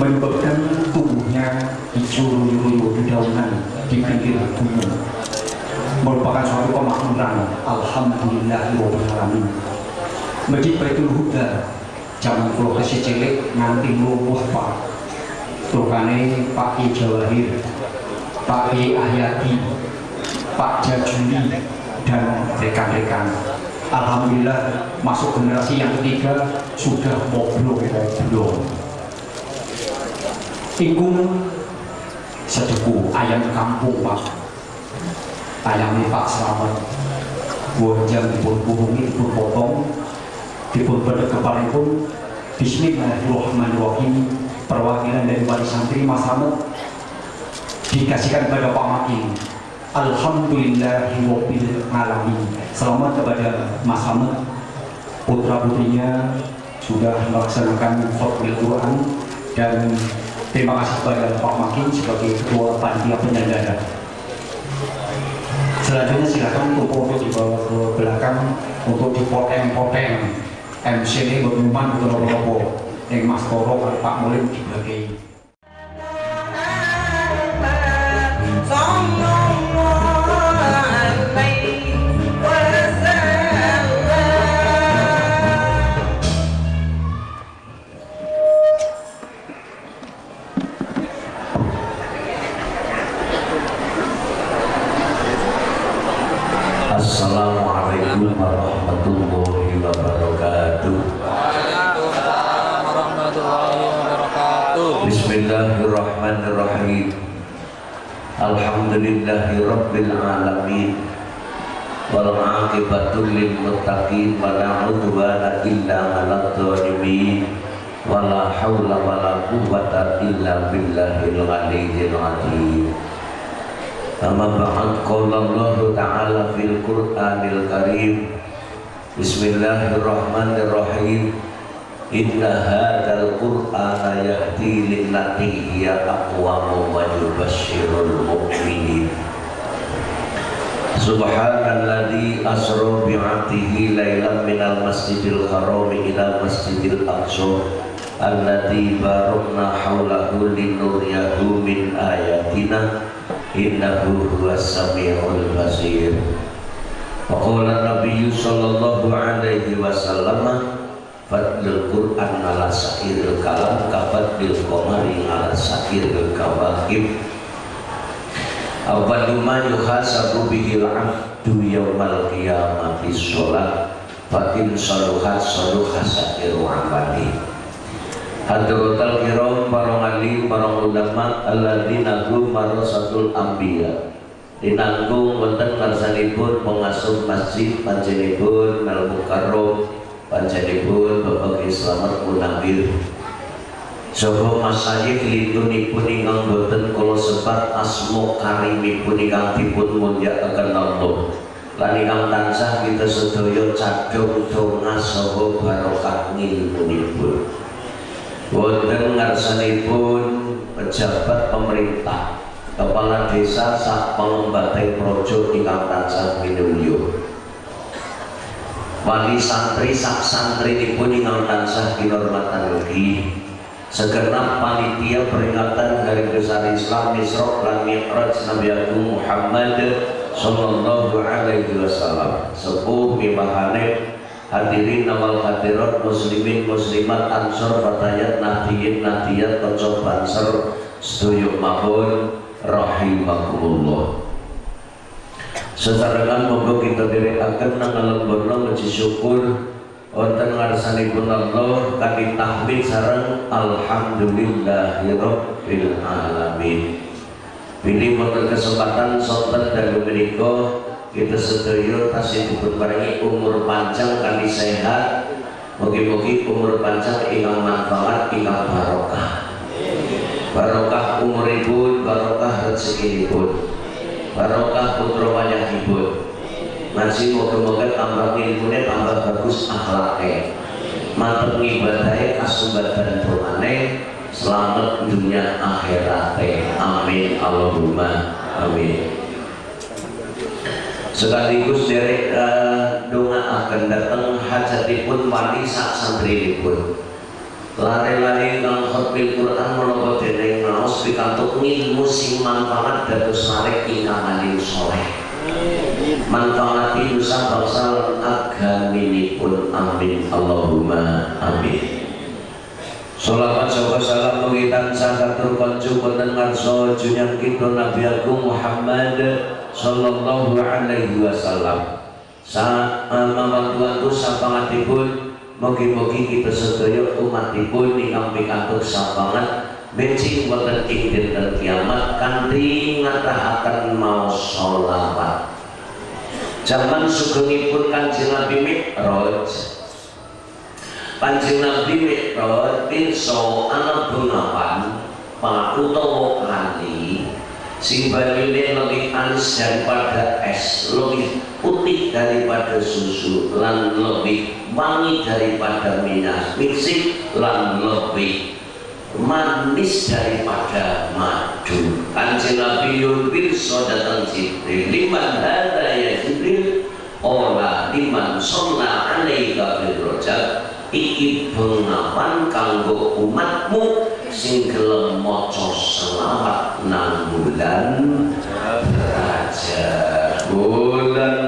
menyebabkan tubuhnya dicuru-curu dedaunan di pinggir gunung. Merupakan suatu kemakmuran. Alhamdulillahirrahmanirrahim Masjid Baitul Huda zaman kula kasih cilik nganti lumpuh Pak Tukane Pak I Jawahir Pak I Ahyadi Pak Jajuli dan rekan-rekan. Alhamdulillah masuk generasi yang ketiga sudah moblok-moblok Iku sedeku ayam kampung Pak. Ayam Pak Selamat. Bonjang dipun buhungi dipun potong dipun pada kepala pun Bismillahirrahmanirrahim. Perwakilan dari wali santri Mas Ramad dikasihkan kepada Pak Makin. Alhamdulillahirabbil alamin. Selamat kepada Mas Hamid putra putrinya sudah melaksanakan khutbah Quran dan terima kasih kepada Pak Makin sebagai ketua panitia penyelenggara. Selanjutnya silakan foto dibawa ke belakang untuk dipoteng-poteng MC ini berumuman untuk lopo yang Mas Koro Pak Mulim dibagai. Assalamualaikum Alhamdulillahi rabbil alamin. Wal aqibatu lil muttaqin illa 'alal zalimin. Wa la haula illa billahil aliyyil azim. Amma ba'd qala Ta'ala fil Qur'anil Karim Bismillahirrahmanirrahim Inna hadzal Qur'ana yahdi lillati hiya aqwam wa yubashshirul mu'minin. Subhanalladzi asra bi'abdihi lailan minal masjidil haram ila masjidil aqsa alladzi barakna haulahu linuriyahu min ayatina innahu huwas samiul basir. Wa qala nabiyyu sallallahu alaihi wasallam fadlul qur'an ala sa'iril kalam kafadlil qamari ala sa'iril kawakib awwalu ma yuhasabu bihil abdu yawmal qiyamati sholat fa in saluhat saluha sa'iru amali. Hadratul kiram para alim para ulama alladzina hum marasatul anbiya. Dinanggung wonten ngarsanipun pengasuh masjid panjenipun Al Mukarram panjenipun Bapak Slamet Munawir Sopo masayik litunipun ingkang boten kula sebat asmo karimipun ingkang dipun mulyakaken Allah lan ingkang tansah kita sedaya cadhong donga saha barokah ngilmunipun. Wonten ngarsanipun pejabat pemerintah kepala desa sak pengembatai projo ingkang tansah minulya wali santri sak santri dipun ingkang tansah kinurmatan ugi segenap panitia peringatan hari besar Islam Isra lan Mi'raj Nabi Agung Muhammad sallallahu alaihi wasallam. Sepuh mimahane hadirin awal hadirat muslimin muslimat ansor fatayat nahdiyin nahdiyat kocok banser setuju mahun rahimakumullah sesarengan monggo kita direkaken nang lembono muji syukur. Wonten ngarsanipun Allah kami tahmid sareng alhamdulillahirabbil alamin. Pilih wonten kesempatan sonten dan menika kita sedaya tasih dipun paringi umur panjang kali sehat. Mugi-mugi umur panjang ingkang manfaat ingkang barokah. Barokah umuripun barokah rezekinipun barokah putra wayahipun ngaji moga-moga tambah ilmunya tambah bagus akhlaknya mantep ngibadahnya kasubatan turane selamat dunia akhiratnya amin. Allahumma amin. Sekaligus dari uh, doa akan datang hajatipun wali sak santri pun lari-lari kang khotbil Quran menapa dening maos pikantuk ngilmu sing manfaat dados marek ingkang alim soleh. Manfaati nusa bangsa lan agaminipun amin. Allahumma amin. Salawat sahabat salam mengitan sakatur koncu boten ngarso junyang kita Nabi Agung Muhammad sallallahu alaihi wasallam. Saat mamantuanku sapangatipun Mugi-mugi kita sedaya umatipun ingkang pikantuk sapangat benci boten ing dinten kiamat kanthi ngatahaken maos sholawat. Zaman sugengipun Kanjeng Nabi Mi'raj Kanjeng Nabi Mi'raj pirsa ana bengawan pak utawa kali sing baline lebih anis daripada es lebih putih daripada susu lan lebih wangi daripada minyak misik lan lebih manis daripada madu. Kanjeng Nabi Yudhir datang Jibril liman hada ya Jibril Ola liman sonna alaika birrojak iki bengawan kanggo umatmu sing gelem selawat nang bulan raja bulan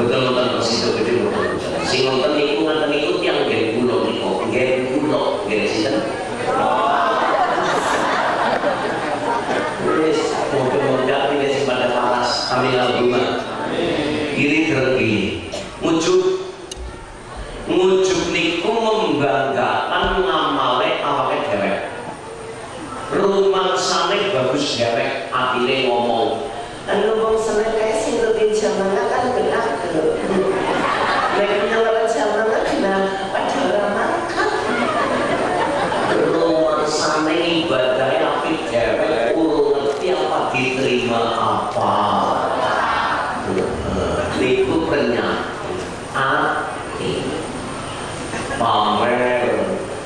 betul masih itu gede betul sing nonton itu nonton gede pulau gede sih kan Wis mudah-mudahan ini sing pada panas kami albuma kiri tergi ngujuk ngujuk niku membanggakan ngamale awake dewek rumah sana bagus dewek atine ngomong Anu wong seneng kae sing lebih jamana kan benak lho. Nek punya lawan jamana kena padahal makan. rumah sana ibadahnya api dewek urung ngerti apa diterima apa niku penyakit hati pamer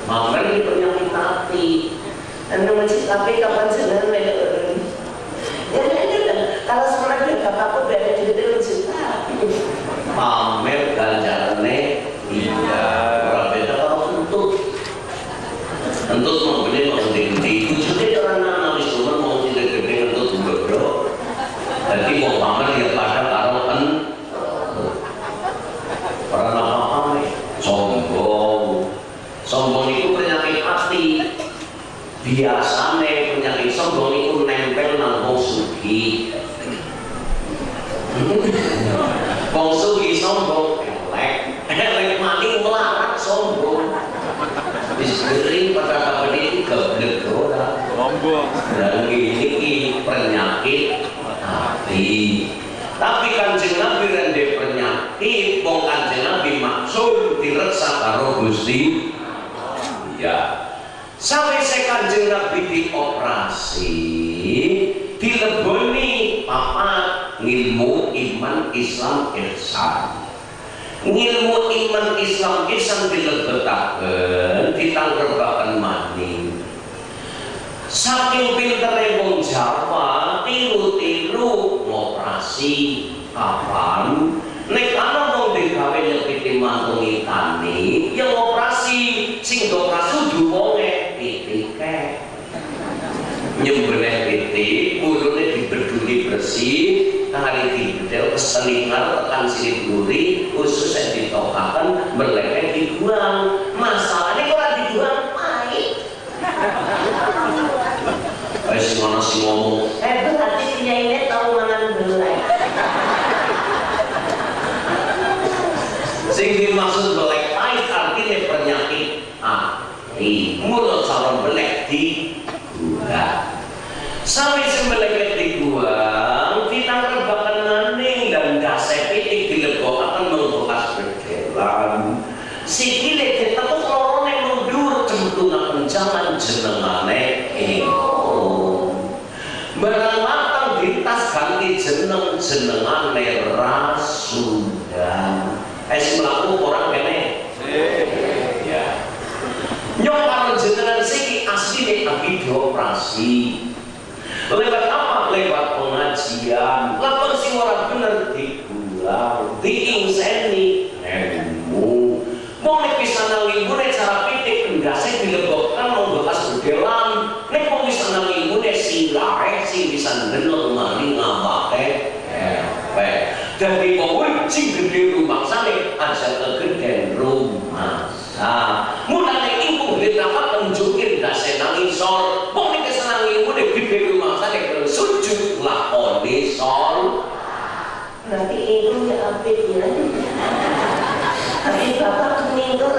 pamer ini penyakit hati Anu masjid tapi kapan seneng lho. Ya ini kan kalau sekolah dia bapak pun berada di situ juta. pamer ganjarannya iya orang beda kalau untuk untuk membeli mau gede-gede itu juga orang nama cuma mau gede-gede untuk bodoh jadi mau pamer dia pada karo kan orang apa pamer sombong sombong itu penyakit hati biasanya penyakit sombong itu nempel nang wong sugih Wong sugi sombong, elek, elek mati melarat sombong. Istri pada kapan ini keblek ora. Lombok. Dan ini penyakit hati. Tapi kanjeng Nabi rende penyakit, wong kanjeng Nabi maksud direksa karo Gusti. Ya. Sampai saya kanjeng Nabi dioperasi, dileboni papat ngilmu iman Islam ihsan. Ngilmu iman Islam ihsan dilebetaken, ditanggerbaken maning. Saking pintere wong Jawa, tiru-tiru ngoperasi kapan? Nek ana wong digawe nyepiti mantungi tani, ya ngoperasi sing ngoperasi kudu wonge pitike. Nyembelih bersih, kali dibedel keselingan tekan sini duri, usus yang ditokakan, berleket dibuang. Masalahnya kok ora dibuang pahit. Wes ngono sing ngomong, Eh berarti punya ini tahu mangan belai. sing dimaksud belek pahit artinya penyakit hati. Mulut calon belek di gula. Sampai sembelek dibuang, jeneng jenengane rasudan. Es melaku orang kene. Ya. Nyok karo jenengan siki asline abi dioperasi. Lewat apa? Lewat pengajian. Lapor sing ora bener digulang, diingseni ilmu. Mau nek bisa nang ilmune cara pitik endase dilebokkan mau bekas bedelan. Nek mau bisa nang ilmune silae sing bisa ndelok mari ngambake. Eh, jadi pokoknya sing gede rumah sana aja kegedean rumah sa. Mulane ibu gede apa tunjukin dase nang isor. Pokoknya kesenang ibu deh gede rumah kalau sujud lakoni sol. Berarti itu ya apik ya. Tapi bapak meninggal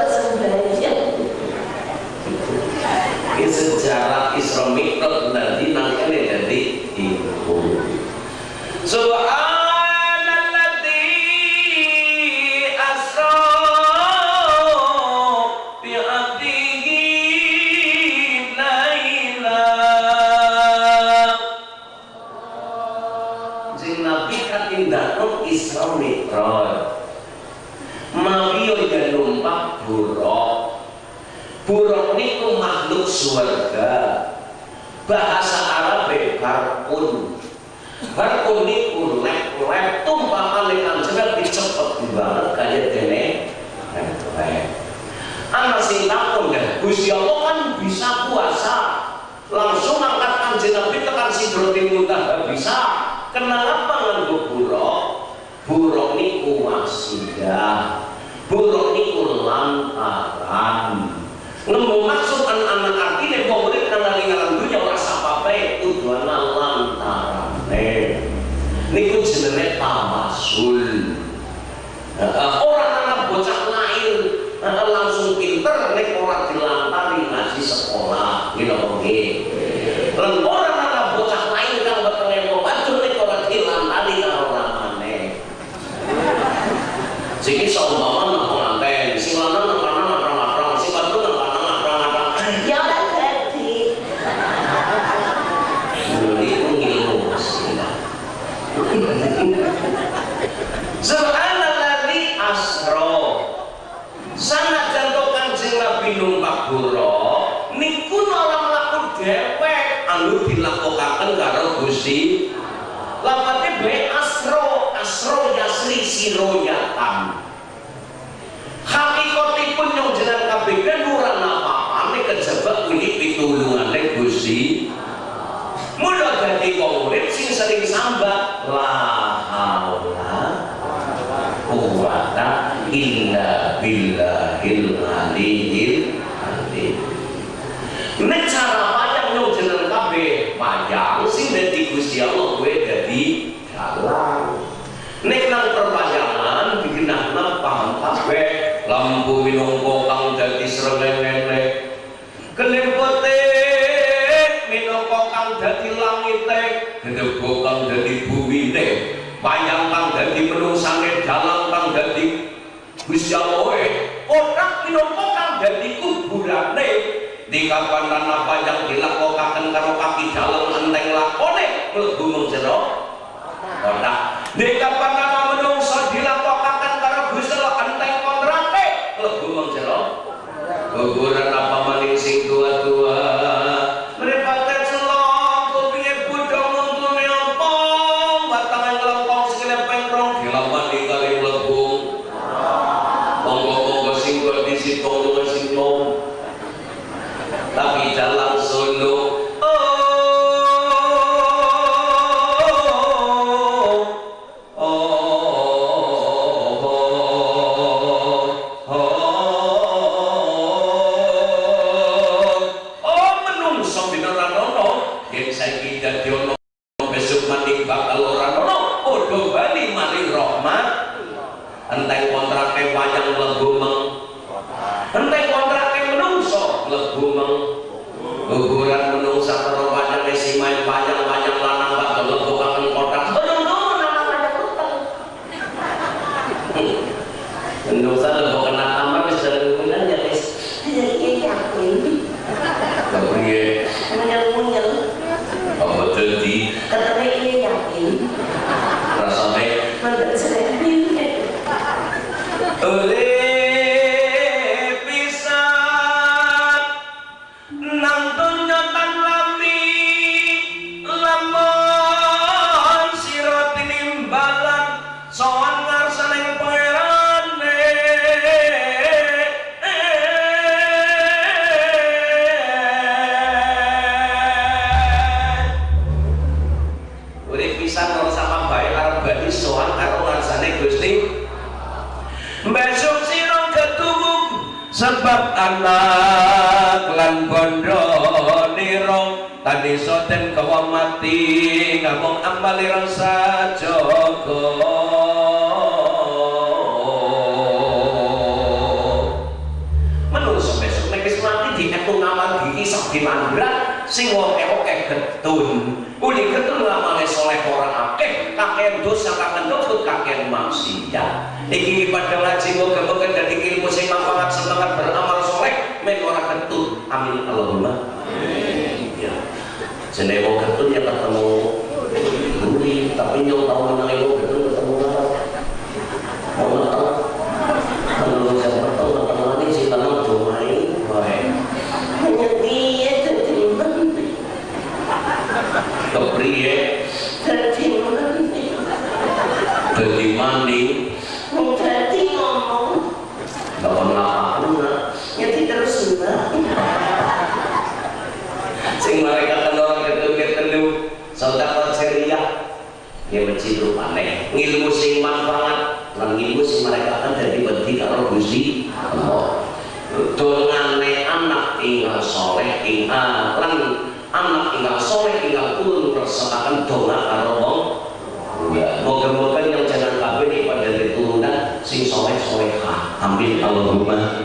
sering sambat la kuwata illa billahil cara panjang yang panjang sing Allah gue jadi dalam ini kenang perpanjangan bikin anak paham lampu minum kokang jadi dari langit teh gendego kang dari bumi teh bayang kang dari menusane dalam kang dari Gusti ya orang minangka kang dari kuburane. Di kapan tanah panjang dilakokaken karo kaki jalan anteng lakone mlebu mung jero kotak di kapan tanah menungsa dilakokaken karo Gusti Allah enteng kontrake mlebu mung kuburan apa seakan dongak karo wong moga-moga yang jangan ini pada keturunan sing soleh ambil amin Allahumma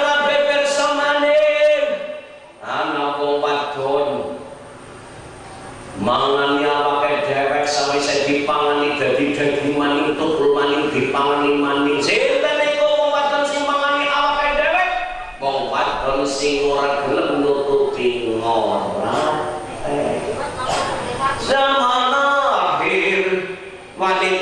dipangani mandi. Sinten iku wong wadon sing mangani awake dhewe wong wadon sing ora gelem nututi ora zaman akhir wanita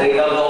Regaló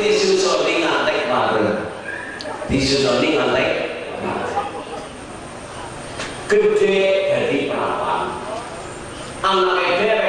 disusoni ngantek bareng. Disusoni ngantek. Gede dari perawan. Anak edere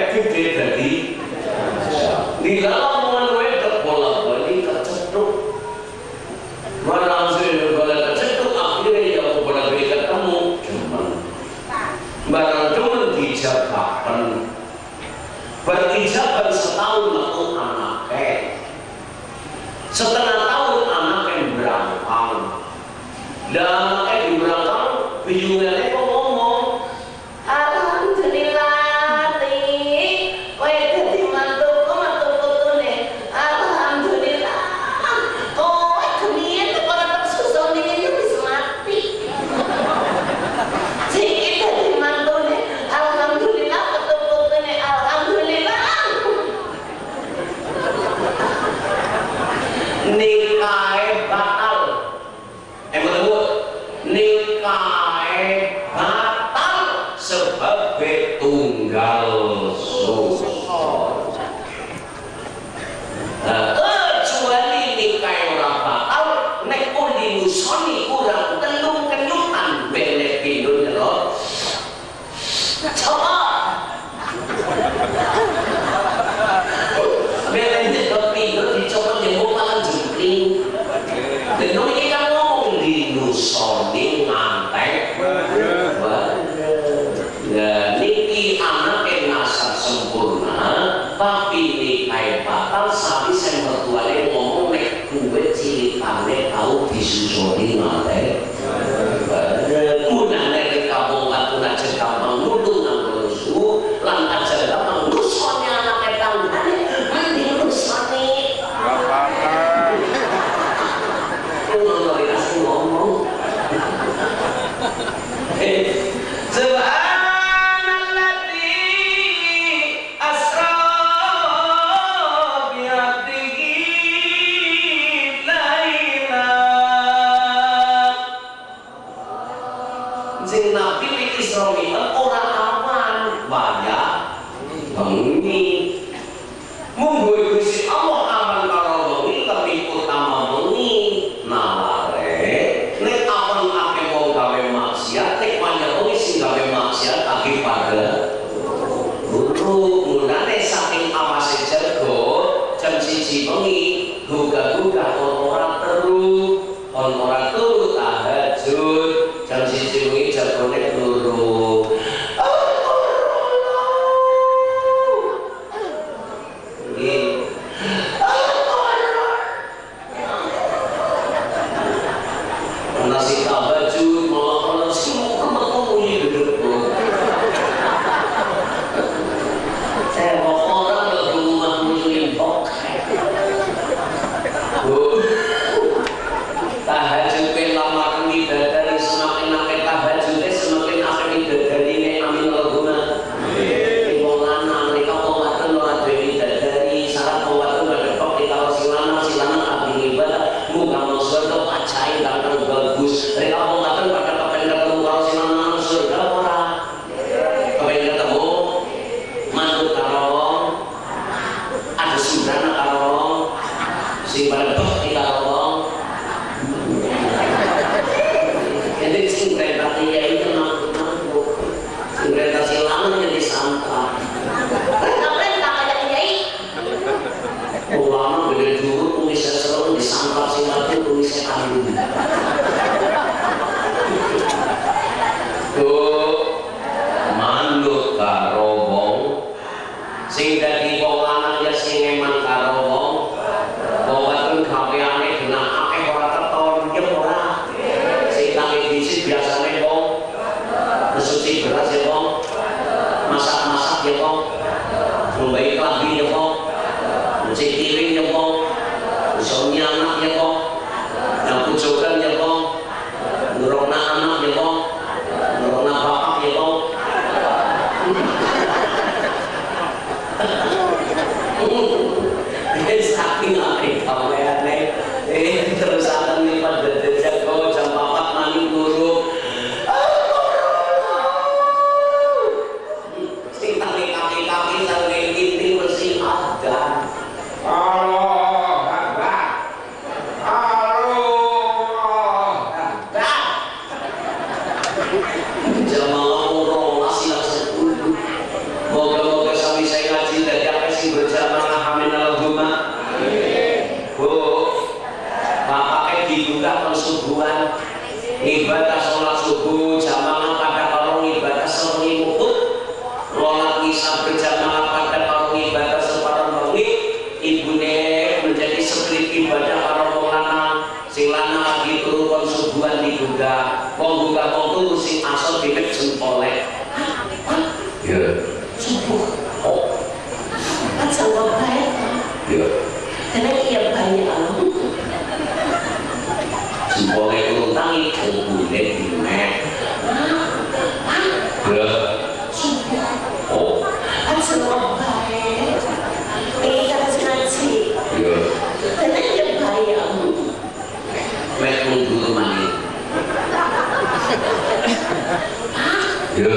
ya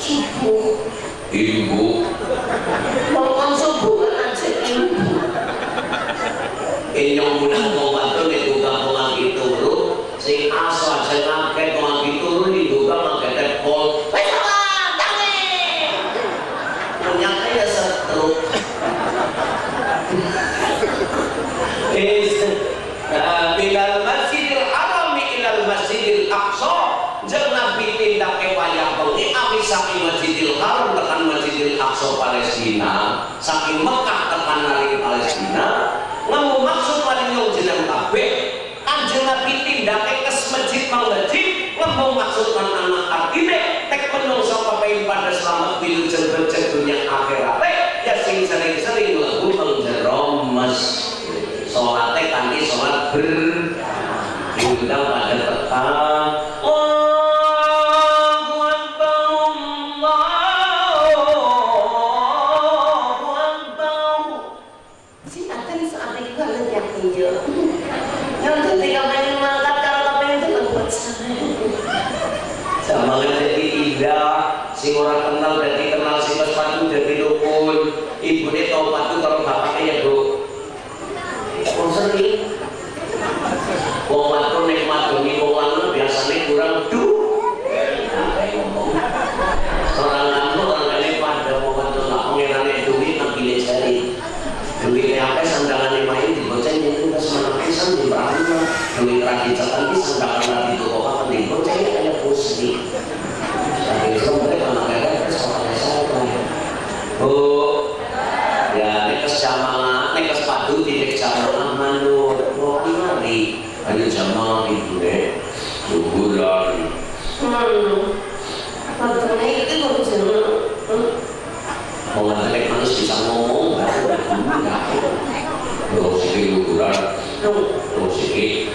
subuh ibu. Mau subuh kan aja ibu. Enyong mulai saking Masjidil Haram tekan Masjidil Aqsa Palestina saking Mekah tekan nari Palestina namun maksud paling yang jeneng tabe, kanjeng Nabi tindake kes masjid mang masjid ngemu maksud lan anak artine tek penuh sama pahin pada selamat wilujeng becek dunia akhirat. Eh, ya sing sering-sering lagu menjerom mas salate tadi sholat ber diundang pada tekan Então, não cheguei.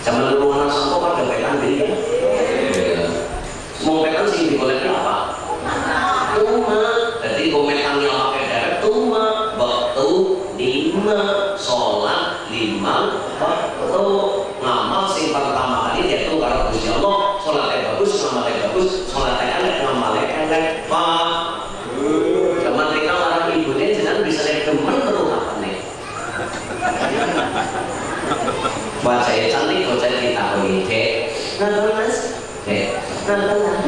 Zaman dulu anak sampo kan gawean diri ya. Mau pekan sih digoleknya apa? Tuma. Jadi komentarnya pakai darat tuma. Waktu lima sholat lima waktu ngamal sing pertama kali yaitu karo Gusti Allah sholatnya bagus ngamalnya bagus sholatnya elek ngamalnya elek pak zaman mereka marah ibunya jangan bisa lihat demen terus apa nih Baca ya cantik baca kita ini cek Nonton mas, cek nonton lah.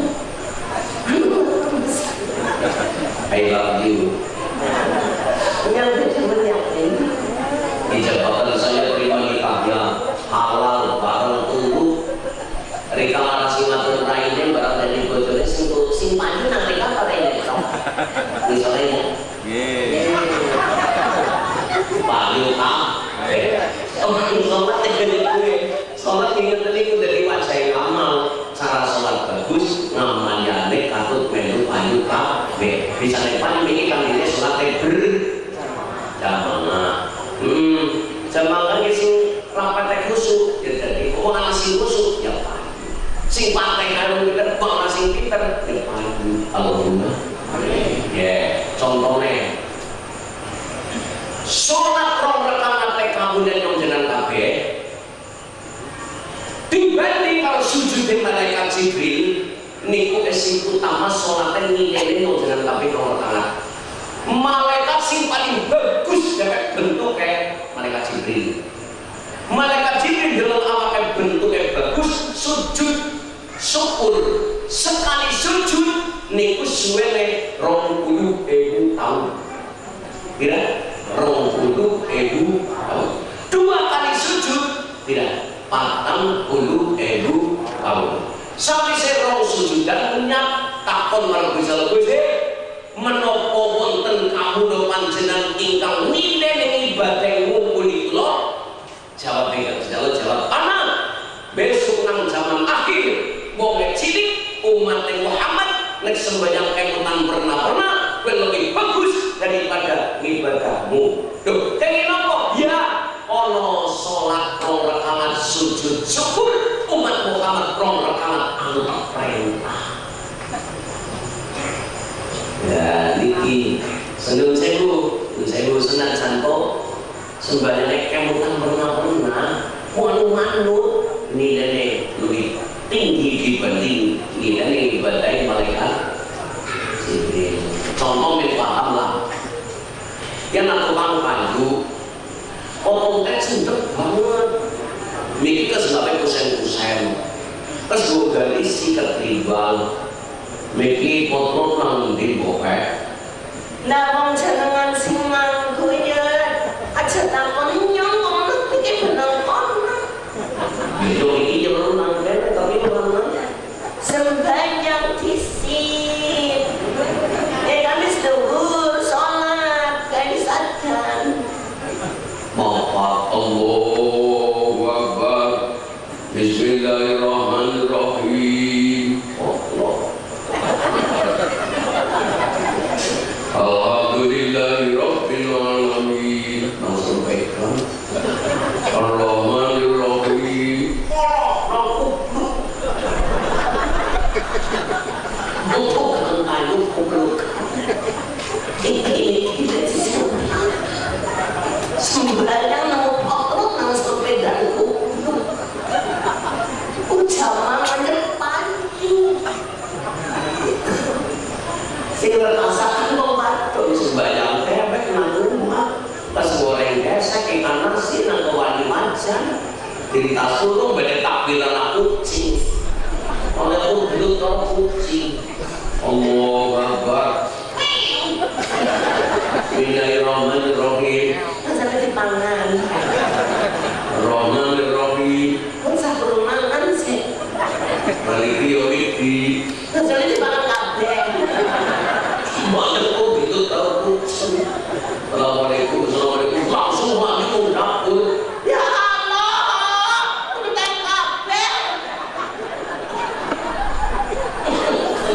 I love you Yang betul yakin. di jabatan saya terima nikahnya halal bareng tunggu Rika larasi matur raine barang dari bojone sing sing panju nang Rika kare ini tok misalnya payu kam oh sholat tegene gue sholat ingin tadi gue dari wajah yang amal cara sholat bagus ngamalnya nek katut melu payu kabeh bisa nek paling ini kan ini sholat ber jamaah hmm jamaah kan sing rapat khusyuk ya jadi kok ana sing khusyuk ya payu sing pantai karo pinter kok ana sing pinter ya payu Allahumma ya contohnya sholat rong rekaman teh kamu dan yang jenang kabeh dibanding kalau sujud di malaikat Jibril niku esi utama sholatnya nilainya yang jenang kabeh rong rekaman malaikat sing paling bagus dapat bentuk kayak malaikat Jibril malaikat Jibril dalam awalnya bentuknya bagus sujud syukur sekali sujud niku suwene rong puluh ewu tahun kira rong puluh ewu tahun dua kali sujud tidak patang puluh ewu tahun sampai saya rong sujud dan punya takon marang bisa lebih menopo wonten kamu do panjenengan ingkang ning ibadah ngumpuli kula jawab ingkang jawab jawab. Anak besok nang zaman akhir wong cilik umat Muhammad nek sembahyang kemutan pernah pernah lebih bagus daripada ibadahmu Duh, apa? Ya, ono sholat rong rakaat sujud syukur umat Muhammad rong rakaat anu perintah. Ya niki. Seneng sewu sewu senang santo sembahyang kemutan pernah pernah wanu manut nilainya lebih tinggi dibanding nilai ibadah Jibril contoh yang aku paham kayu omong teh sendek banget. Mikir ke sebabnya kusen-kusen terus gue gali sikat rival mikir kontrol nang di bokeh. Lah wong ya. Aja takon Cerita suruh beda takbiran aku kucing Oleh aku belum tau kucing Allahu Akbar Bismillahirrahmanirrahim Sampai dipangan. Rahmanirrahim Pun sabun mangan sih. Maliki yomiti Kecuali dipangan kabeh. Banyak kok gitu tahu kucing Assalamualaikum Assalamualaikum Langsung masuk dapur Ya Allah, udah kabeh.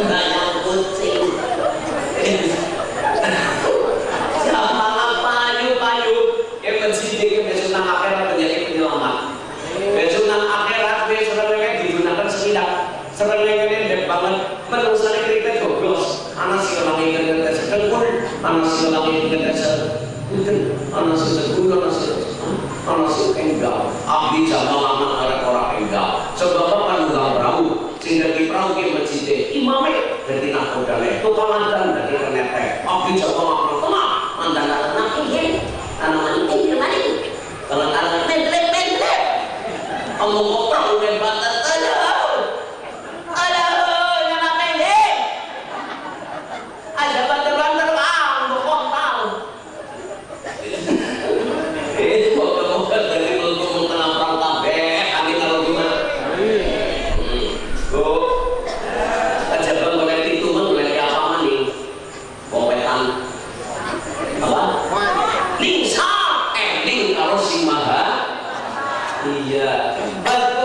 Banyak kucing. Siapa payu payu yang mensidik yang ana sing langit kedasar ana sing seguru ana sing ana sing enggal abdi sama lama arek ora enggal sebab apa nunggang perahu sing dadi perahu ki masjid imame dadi nakodane tukalan dadi kenetek abdi sama lama tenang mandan tenang iki ana mani iki mani kalau ana mentlek mentlek Allah kok perahu lebat aja Aduh, yang apa ini? Ada banter-banter bang, bokong tahu. Eh, moga-moga dari untuk tengah perang kabeh, kami kalau gimana? Oh, aja bang boleh itu bang boleh apa mani? Kompetan apa? Lingsa, eh ling kalau si maha. Iya. Adkuruni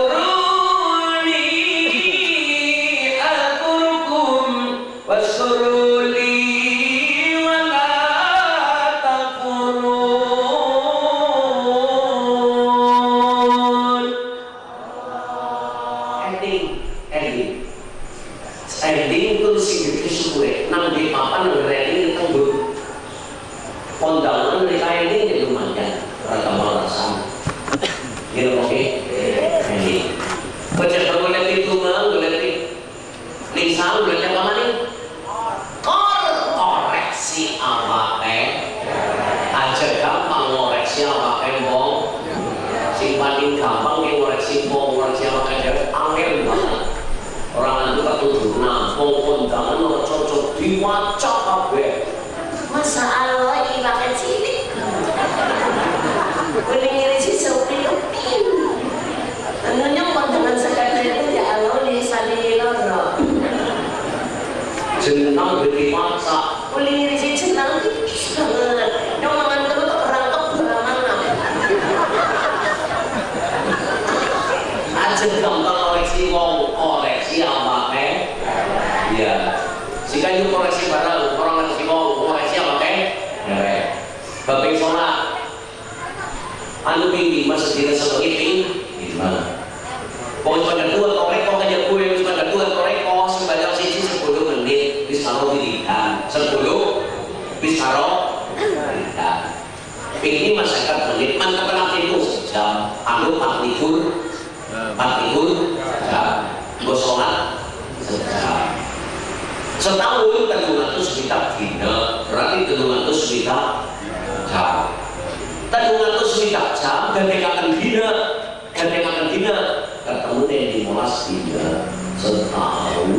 di molas dina setahun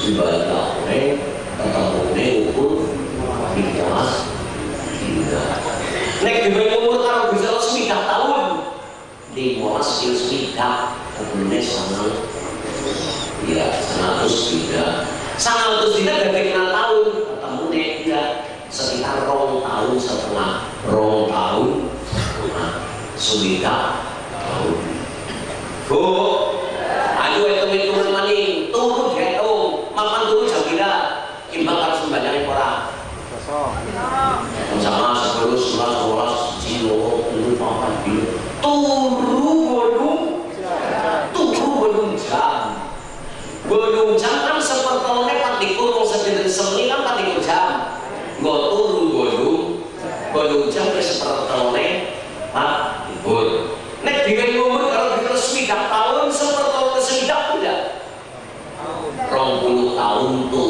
ibadah ketemu deh ukur di dina nek di umur karo bisa swidak tahun di molas il swidak kemudian sangat ya seratus tidak seratus tidak dari kenal tahun ketemu deh dia sekitar rong tahun setengah. Rong tahun nah, swidak tahun. Bu ayo hitung hitungan maning turun dihitung makan dulu jam kira imbang harus membayangin orang sama sepuluh sebelas sebelas kilo itu papan kilo turu bolong turu bolong jam bolong jam kan sepertolnya kan dikurung sedikit semi kan kan dikurung jam nggak turu bolong bolong jam ke sepertolnya pak libur nek dengan umur kalau kita swidak tahun sepertolnya swidak tidak rong puluh tahun turu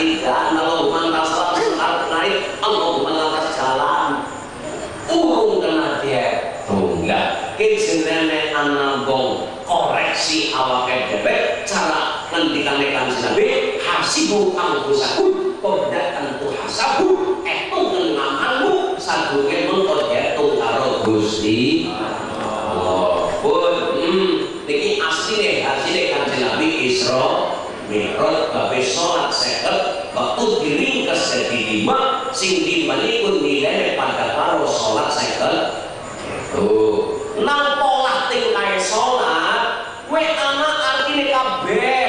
anambong koreksi awake dhewe cara ngendikane kanjeng Nabi hasibu angkusaku kodak tentu hasabu etung ngamalmu sadurunge mengko diitung karo Gusti Allah. Pun hmm niki asline asline kanjeng Nabi Isra Mi'raj babe salat seket waktu diringkes jadi lima sing pun nilai pada karo sholat seket tuh tingkai sholat we anak artine kabeh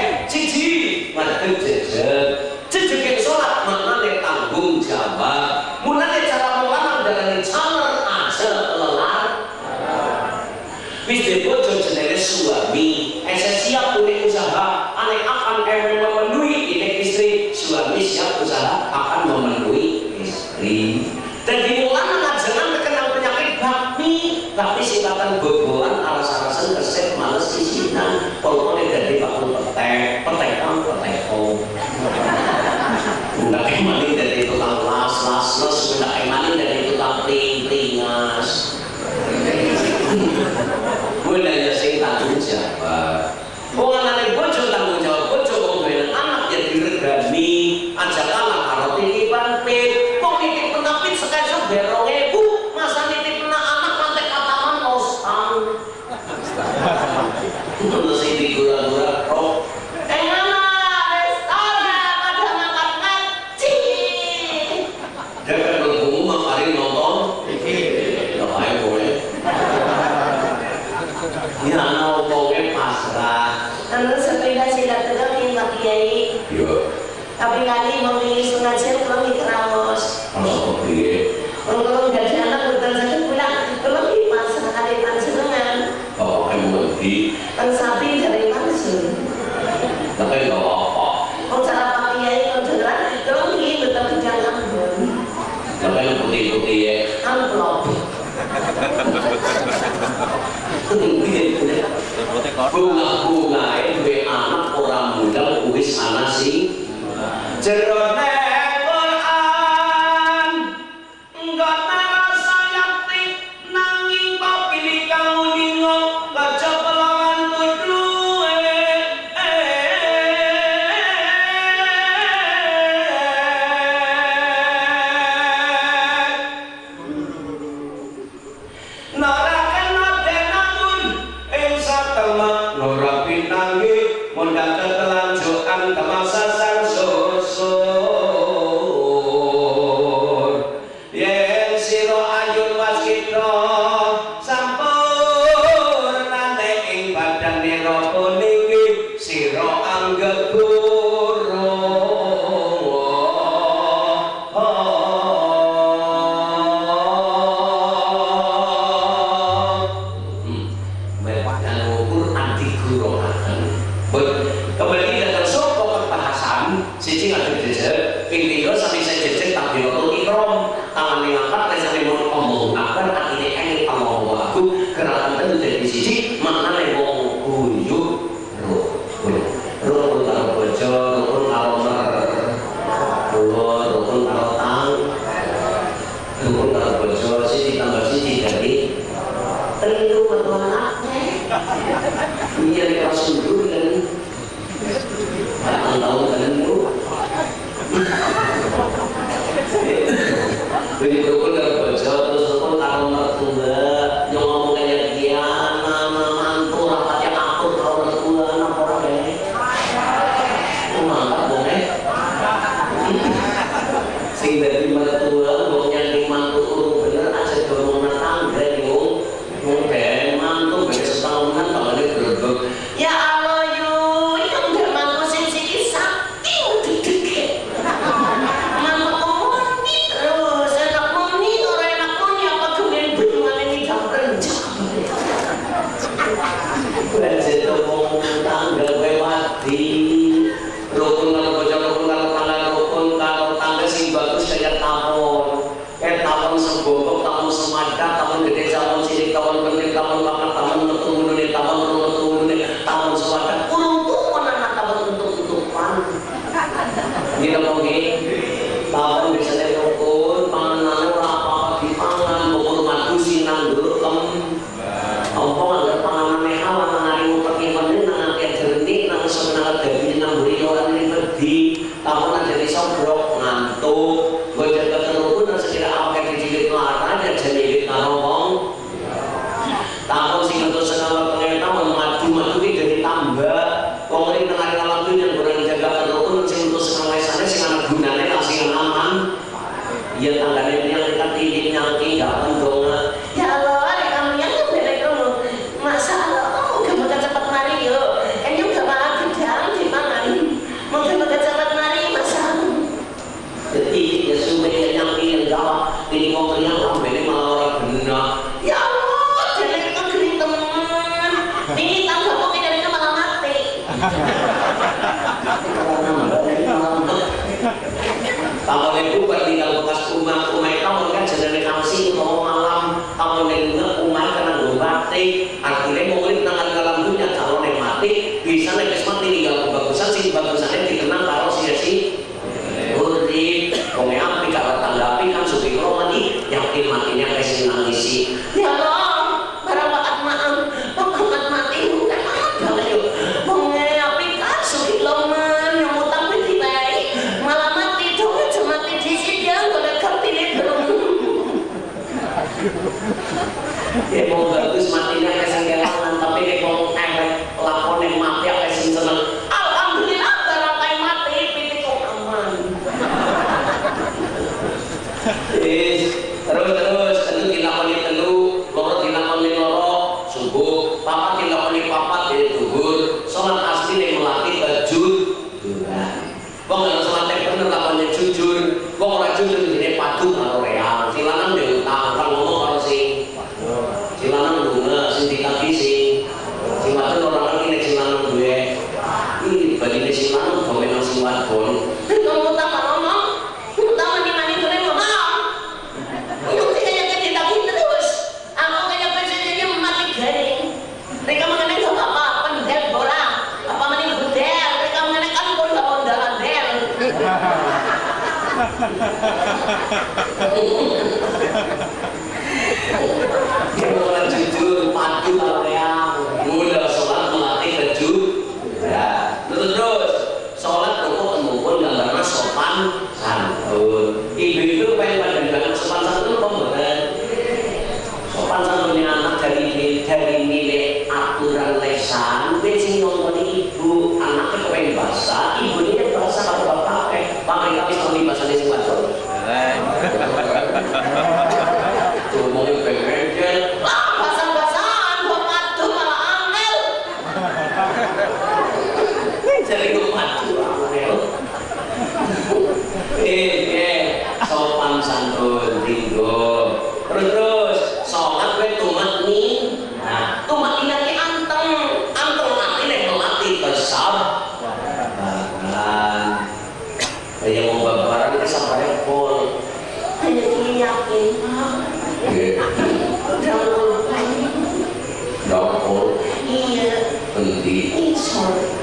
berhenti. Sorry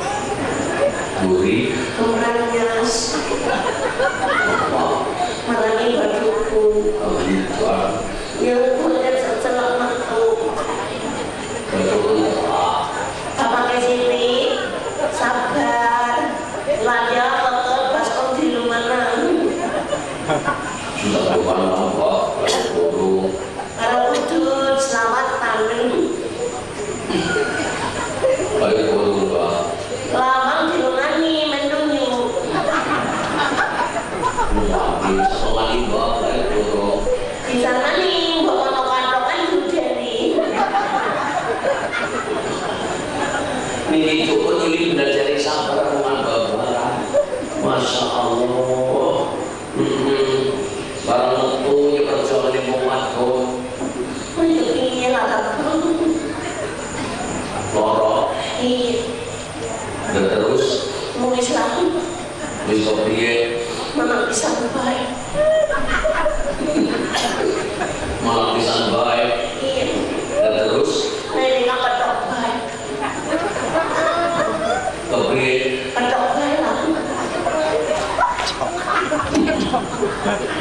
buri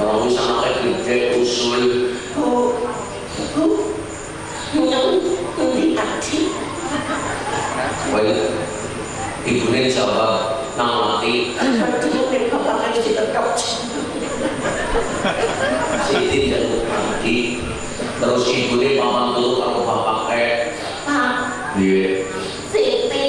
mau sama kayak gede usul. Bu bu nyong ngendi baik Siti dan mati terus ibunya paman dulu kalau bapak kayak iya. Siti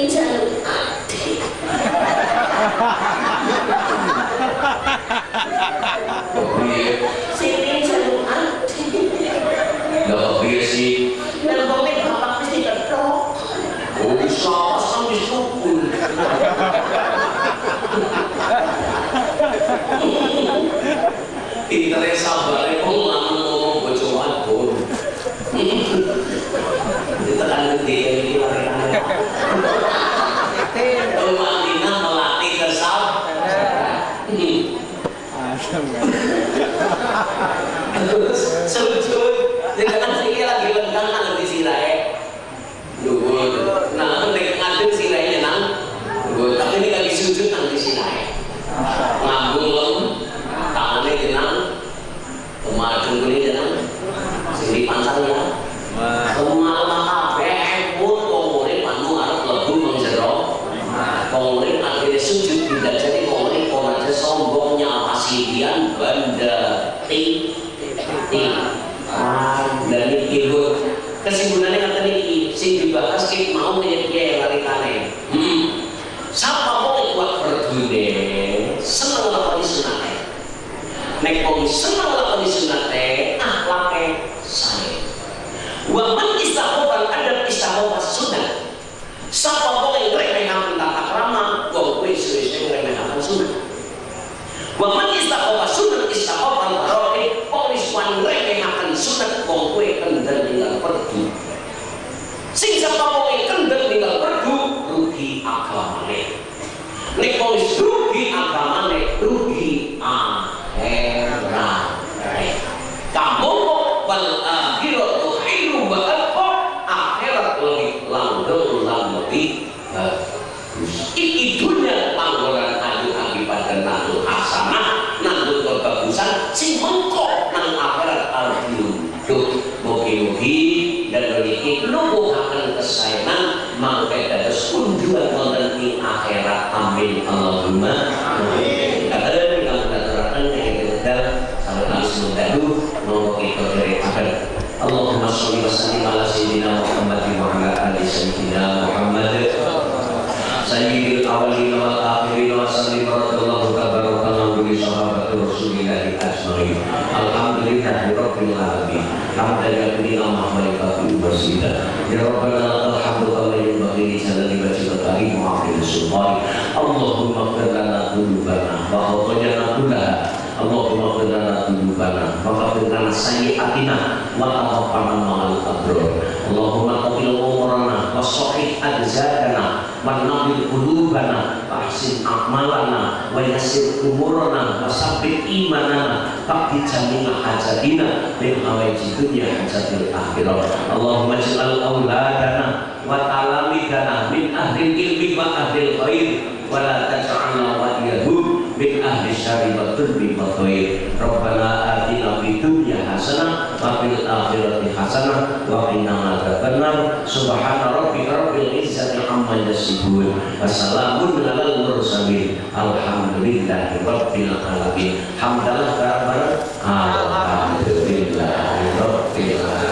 Allahumma sholli wa sallim ala sayyidina Muhammad wa ala ali sayyidina Muhammad. Sayyidil awwalin wal akhirin wa sallim radhiyallahu tabaraka wa bi sahabati rasulillah ajmain. Alhamdulillahi rabbil alamin. Hamdan yaqdina mahmalika wasila. Ya rabbana lakal hamdu kama yanbaghi li jalali wajhika karim wa afil sultani Allahumma ighfir lana dhunubana wa khatayana kullaha Allahumma ighfir lana dhunubana wa ghfir lana sayyi'atina wa tawaffana ma'al abrar Allahumma qbil umurana wa sahih ajzadana wa nabil qulubana wa ahsin a'malana wa yassir umurana wa sabbit imanana. Faqdi jami'a hajatina min hawaiji dunya hajatil akhirah. Allahumma ij'al auladana wa talamidana min ahli ilmi wa ahli khair wa la taj'alna waliyahum min ahli syari wa turbi wa khair. Rabbana atina fi dunya hasanah wa fil akhirati hasanah wa qina adzabannar subhana rabbika rabbil izzati amma yasifun wassalamun alal mursalin. Alhamdulillahi rabbil alamin. Hamdalah kabar alhamdulillah rabbil alamin.